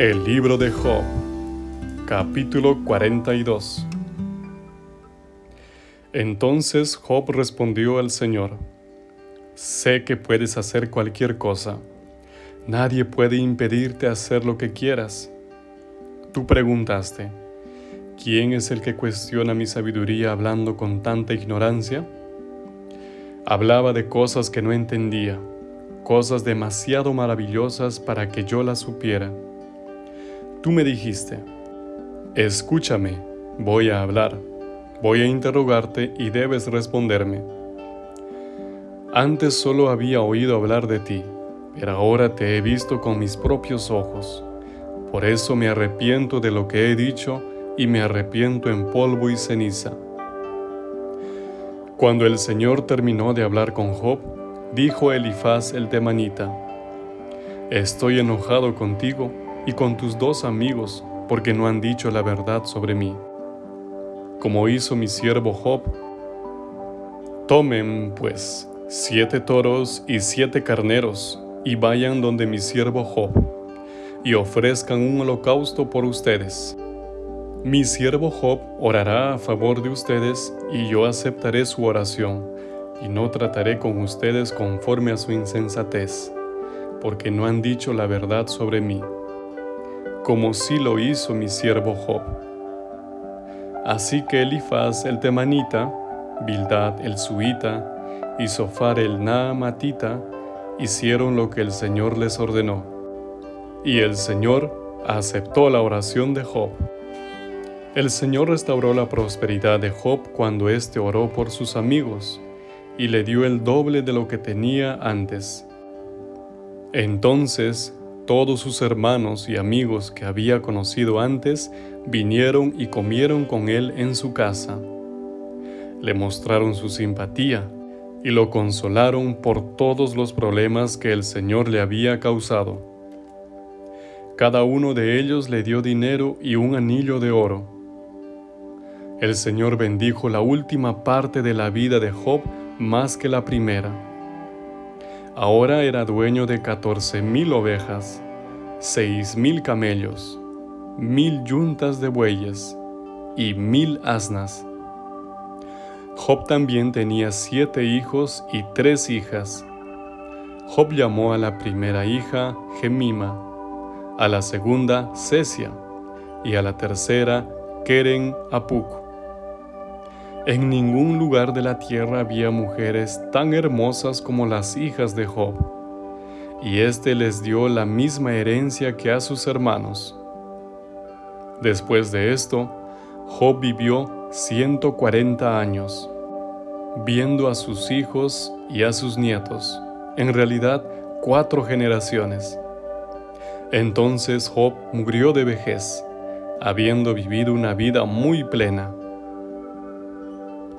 El libro de Job, capítulo 42. Entonces Job respondió al Señor, Sé que puedes hacer cualquier cosa. Nadie puede impedirte hacer lo que quieras. Tú preguntaste, ¿quién es el que cuestiona mi sabiduría hablando con tanta ignorancia? Hablaba de cosas que no entendía, cosas demasiado maravillosas para que yo las supiera. Tú me dijiste, escúchame, voy a hablar, voy a interrogarte y debes responderme. Antes solo había oído hablar de ti, pero ahora te he visto con mis propios ojos. Por eso me arrepiento de lo que he dicho y me arrepiento en polvo y ceniza. Cuando el Señor terminó de hablar con Job, dijo Elifaz el temanita, Estoy enojado contigo y con tus dos amigos, porque no han dicho la verdad sobre mí. Como hizo mi siervo Job, tomen, pues, siete toros y siete carneros, y vayan donde mi siervo Job, y ofrezcan un holocausto por ustedes. Mi siervo Job orará a favor de ustedes, y yo aceptaré su oración, y no trataré con ustedes conforme a su insensatez, porque no han dicho la verdad sobre mí como sí lo hizo mi siervo Job. Así que Elifaz el temanita, Bildad el suita y Sofar el naamatita hicieron lo que el Señor les ordenó. Y el Señor aceptó la oración de Job. El Señor restauró la prosperidad de Job cuando éste oró por sus amigos, y le dio el doble de lo que tenía antes. Entonces todos sus hermanos y amigos que había conocido antes vinieron y comieron con él en su casa. Le mostraron su simpatía y lo consolaron por todos los problemas que el Señor le había causado. Cada uno de ellos le dio dinero y un anillo de oro. El Señor bendijo la última parte de la vida de Job más que la primera Ahora era dueño de catorce mil ovejas, seis mil camellos, mil yuntas de bueyes y mil asnas. Job también tenía siete hijos y tres hijas. Job llamó a la primera hija Gemima, a la segunda Cesia y a la tercera Keren Apuk. En ningún lugar de la tierra había mujeres tan hermosas como las hijas de Job, y éste les dio la misma herencia que a sus hermanos. Después de esto, Job vivió 140 años, viendo a sus hijos y a sus nietos, en realidad cuatro generaciones. Entonces Job murió de vejez, habiendo vivido una vida muy plena